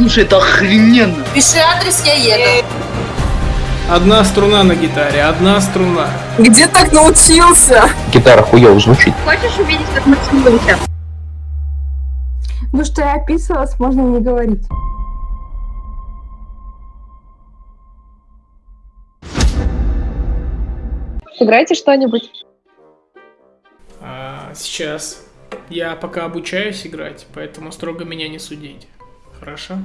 Слушай, это охрененно. Пиши адрес, я еду. Одна струна на гитаре, одна струна. Где так научился? Гитара хуёво звучит. Хочешь увидеть, как мы целуемся? Ну что я описывалась, можно не говорить. Сыграйте что-нибудь. А, сейчас. Я пока обучаюсь играть, поэтому строго меня не судить. Хорошо?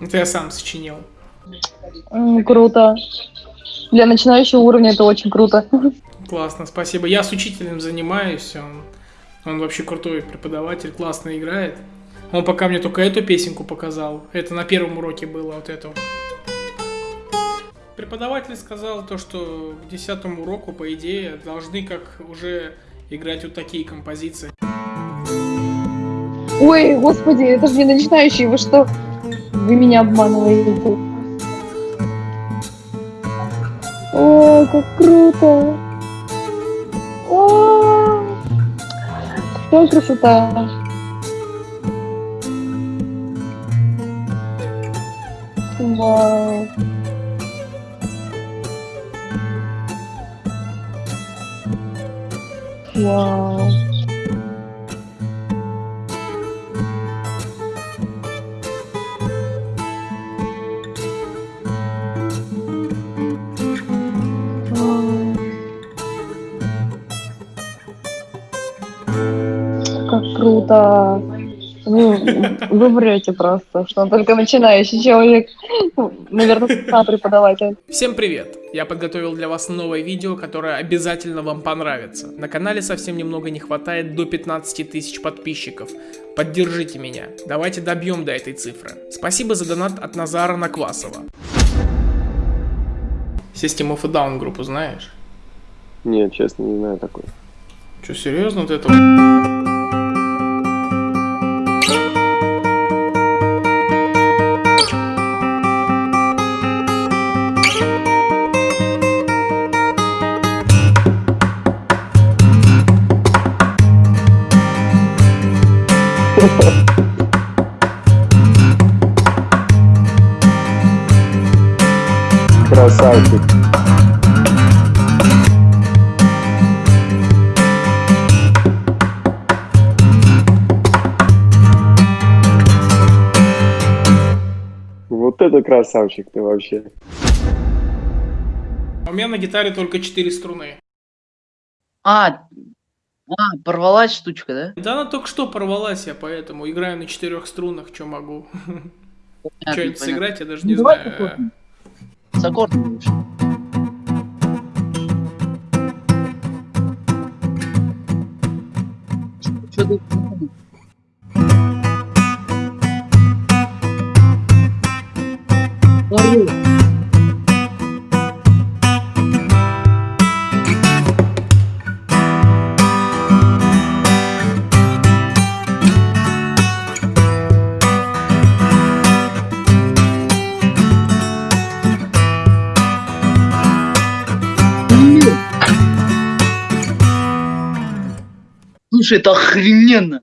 Это я сам сочинил. М, круто. Для начинающего уровня это очень круто. Классно, спасибо. Я с учителем занимаюсь, он, он вообще крутой преподаватель, классно играет. Он пока мне только эту песенку показал. Это на первом уроке было вот эту. Преподаватель сказал то, что к десятому уроку, по идее, должны как уже играть вот такие композиции. Ой, господи, это же не начинающий, вы что? Вы меня обманываете. О, как круто! О, какая красота! Вау! Вау! Как круто! Вы, вы врете просто, что он только начинающий человек. Ну, Наверное, сам преподаватель. Всем привет! Я подготовил для вас новое видео, которое обязательно вам понравится. На канале совсем немного не хватает до 15 тысяч подписчиков. Поддержите меня. Давайте добьем до этой цифры. Спасибо за донат от Назара Наквасова. System of a Down группу знаешь? Нет, честно, не знаю такой. Че, серьезно вот это? Вот это красавчик ты вообще. У меня на гитаре только 4 струны. А, а, порвалась штучка, да? Да она только что порвалась, я поэтому играю на четырех струнах, что могу. Что понятно. сыграть, я даже не Ну, давай знаю. С аккордом. Чё ты- Слушай, это охрененно.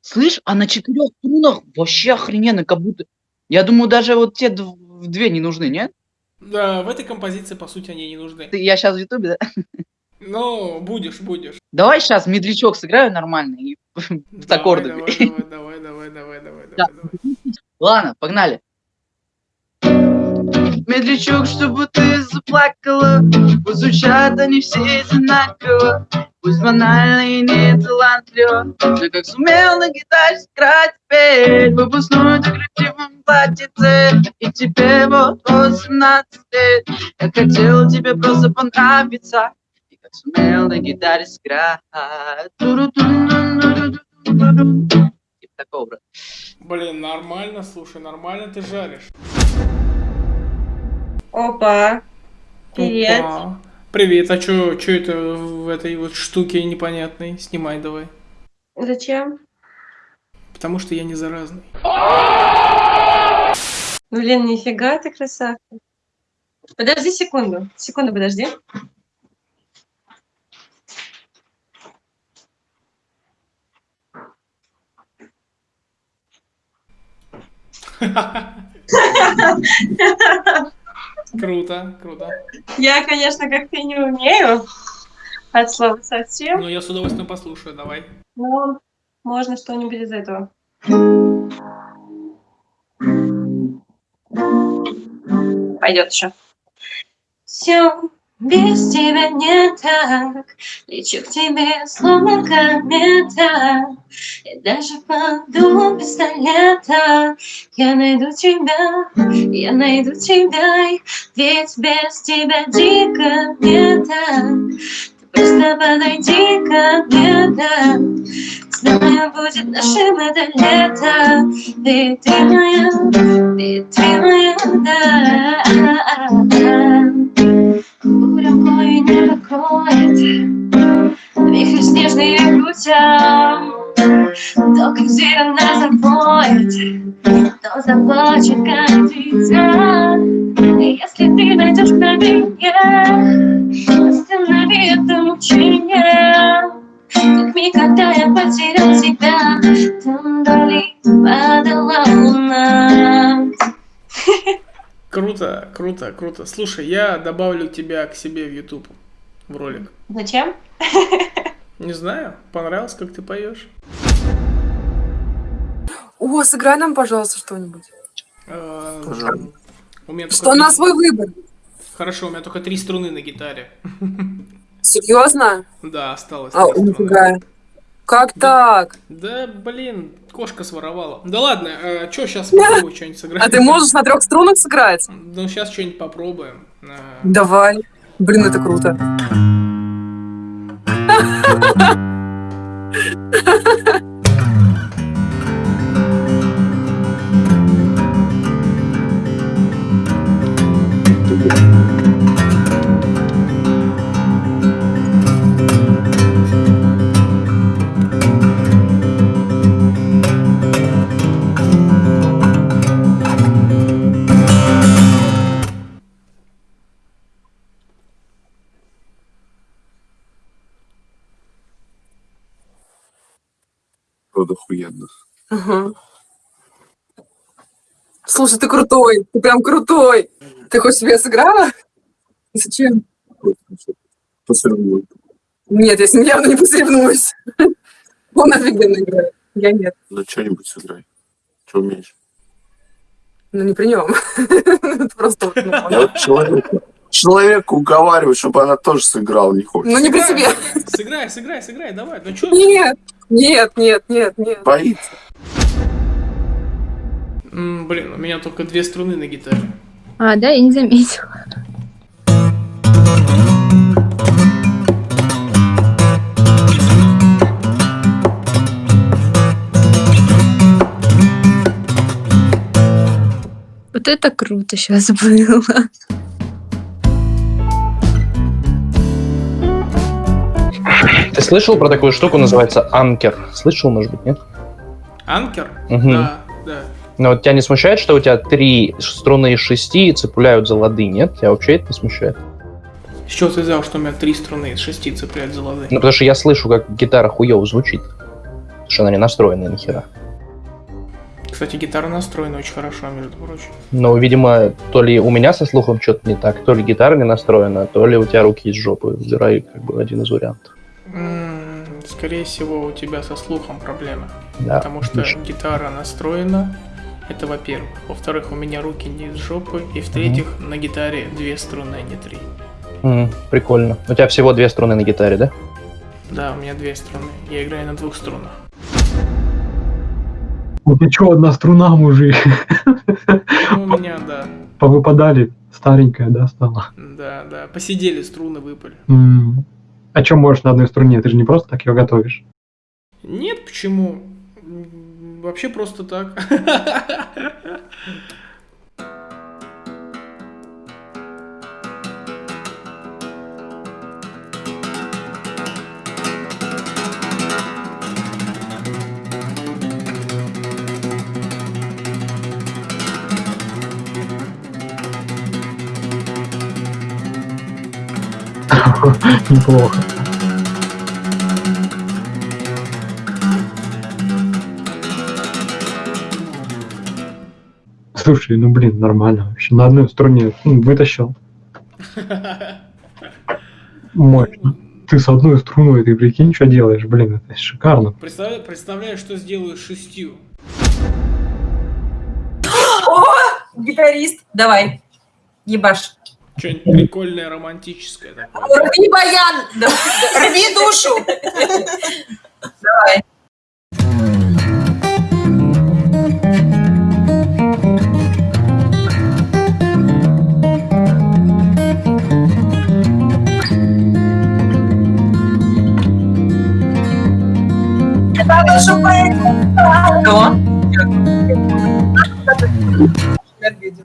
Слышь, а на четырех струнах вообще охрененно, как будто... Я думаю, даже вот те дв- две не нужны, нет? Да, в этой композиции, по сути, они не нужны. Ты- Я сейчас в ютубе, да? Ну, будешь, будешь. Давай сейчас медлячок сыграю нормально и с аккордами. Давай, давай, давай, давай, давай, Да. давай. Ладно, погнали. Медлячок, чтобы ты заплакала, звучат они все одинаково, Пусть банально и не талантливо, Но как сумел на гитаре сыграть теперь Выпускной ты красивом платьице, И тебе вот 18 лет. Я хотел тебе просто понравиться, И как сумел на гитаре сыграть. Типа такого, брат. Блин, нормально, слушай, нормально ты жаришь. Опа. Привет. Опа. Привет, а чё, чё это в этой вот штуке непонятной? Снимай давай. Зачем? Потому что я не заразный. Блин, нифига ты красавка. Подожди секунду. Секунду, подожди. Круто, круто. Я, конечно, как-то не умею от слова совсем, Ну, я с удовольствием послушаю, давай. но можно что-нибудь из этого. Пойдет еще. Все без тебя не так, лечу к тебе словно комета, и даже под дулом пистолета я найду тебя, я найду тебя, ведь без тебя дико мне так. Ты просто подойди ко мне, да, Знаю, будет нашим это лето, ведь ты моя, ведь ты моя, да. Заплачет как дитя. И если ты найдешь мгновение, останови это мучение. Как миг, когда я потерял тебя, там вдали падала луна. Круто, круто, круто. Слушай, я добавлю тебя к себе в YouTube, в ролик. Зачем? Не знаю, понравилось, как ты поешь? О, сыграй нам, пожалуйста, что-нибудь. Э, Пожалуйста. Что на свой выбор. Хорошо, у меня только три струны на гитаре. Серьезно? Да, осталось А, нифига. Как так? Да, блин, кошка своровала. Да ладно, э, чё, сейчас попробую что-нибудь сыграть. А ты можешь на трех струнах сыграть? Ну, сейчас что-нибудь попробуем. Э, Давай. Блин, это круто. Вот охуенно. Ага. Слушай, ты крутой. Ты прям крутой. Ты хоть себе сыграла? Зачем? Посоревнуем. Нет, я с ним явно не посоревнуюсь. Он офигенно играет. Я нет. Ну, что-нибудь сыграй. Что умеешь? Ну, не при нем. Просто... ну, Я вот человека, человека уговариваю, чтобы она тоже сыграла, не хочет. Ну, не при себе. Сыграй, сыграй, сыграй, давай. Ну чё? Нет, нет, нет, нет, нет. Боится. М, Блин, у меня только две струны на гитаре. А, да, я не заметила. Вот это круто сейчас было. Ты слышал про такую штуку, называется анкер? Слышал, может быть, нет? Анкер? Мгм. Да, да. Но вот тебя не смущает, что у тебя три струны из шести цепляют за лады, нет? Тебя вообще это не смущает? С чего ты взял, что у меня три струны из шести цепляют за лады? Ну, потому что я слышу, как гитара хуёво звучит. Потому что она не настроена ни хера. Кстати, гитара настроена очень хорошо, между прочим. Но, видимо, то ли у меня со слухом что-то не так, то ли гитара не настроена, то ли у тебя руки из жопы. Выбирай как бы один из вариантов. Скорее всего, у тебя со слухом проблемы. Да. Потому что отлично. гитара настроена. Это во-первых. Во-вторых, у меня руки не из жопы. И в-третьих, на гитаре две струны, а не три. М, прикольно. У тебя всего две струны на гитаре, да? Да, у меня две струны. Я играю на двух струнах. Ну ты чё, одна струна, мужик? Ну, у меня, да. Повыпадали, старенькая, да, стала? Да, да. Посидели, струны выпали. М. А чё можешь на одной струне? Ты же не просто так ее готовишь. Нет, почему? Вообще просто так. Неплохо. Слушай, ну блин, нормально вообще. На одной струне м, вытащил. Мощно. Ты с одной струной, ты прикинь, что делаешь, блин, это шикарно. Представляю, представляю, что сделаю шестью. О, гитарист, давай, ебаш. Что-нибудь прикольное, романтическое такое. Рви баян, рви душу. Давай. Кто?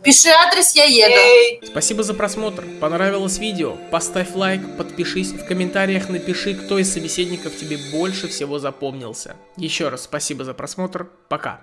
Пиши адрес, я еду. Спасибо за просмотр. Понравилось видео? Поставь лайк, подпишись, в комментариях напиши, кто из собеседников тебе больше всего запомнился. Еще раз спасибо за просмотр. Пока.